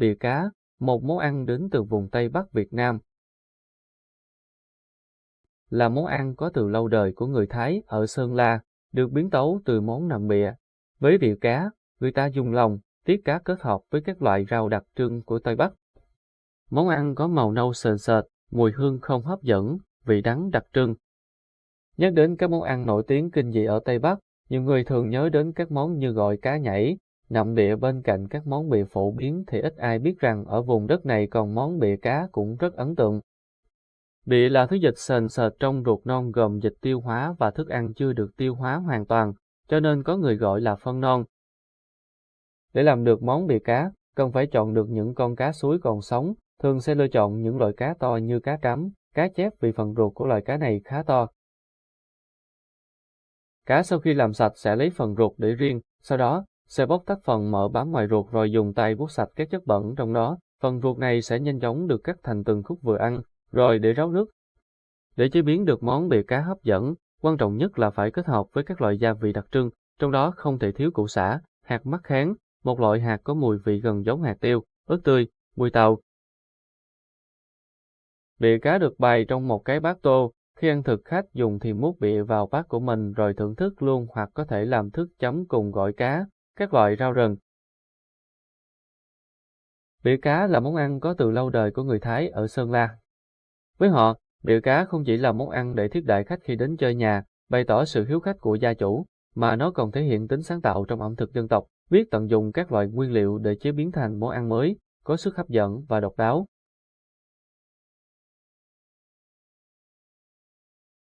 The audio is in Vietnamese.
Bìa cá, một món ăn đến từ vùng Tây Bắc Việt Nam. Là món ăn có từ lâu đời của người Thái ở Sơn La, được biến tấu từ món nằm bìa. Với bìa cá, người ta dùng lòng, tiết cá kết hợp với các loại rau đặc trưng của Tây Bắc. Món ăn có màu nâu sền sệt, mùi hương không hấp dẫn, vị đắng đặc trưng. Nhắc đến các món ăn nổi tiếng kinh dị ở Tây Bắc, nhiều người thường nhớ đến các món như gọi cá nhảy, Nọng địa bên cạnh các món bìa phổ biến thì ít ai biết rằng ở vùng đất này còn món bìa cá cũng rất ấn tượng. Bịa là thứ dịch sền sệt trong ruột non gồm dịch tiêu hóa và thức ăn chưa được tiêu hóa hoàn toàn, cho nên có người gọi là phân non. Để làm được món bìa cá, cần phải chọn được những con cá suối còn sống, thường sẽ lựa chọn những loại cá to như cá trắm, cá chép vì phần ruột của loài cá này khá to. Cá sau khi làm sạch sẽ lấy phần ruột để riêng, sau đó sẽ bóc tách phần mỡ bám ngoài ruột rồi dùng tay vuốt sạch các chất bẩn trong đó. Phần ruột này sẽ nhanh chóng được cắt thành từng khúc vừa ăn, rồi để ráo nước. Để chế biến được món bìa cá hấp dẫn, quan trọng nhất là phải kết hợp với các loại gia vị đặc trưng, trong đó không thể thiếu củ sả, hạt mắc kháng, một loại hạt có mùi vị gần giống hạt tiêu, ớt tươi, mùi tàu. Bìa cá được bày trong một cái bát tô, khi ăn thực khách dùng thì múc bịa vào bát của mình rồi thưởng thức luôn hoặc có thể làm thức chấm cùng gỏi cá, các loại rau rừng. Bỉa cá là món ăn có từ lâu đời của người Thái ở Sơn La. Với họ, bỉa cá không chỉ là món ăn để thiết đại khách khi đến chơi nhà, bày tỏ sự hiếu khách của gia chủ, mà nó còn thể hiện tính sáng tạo trong ẩm thực dân tộc, biết tận dụng các loại nguyên liệu để chế biến thành món ăn mới, có sức hấp dẫn và độc đáo.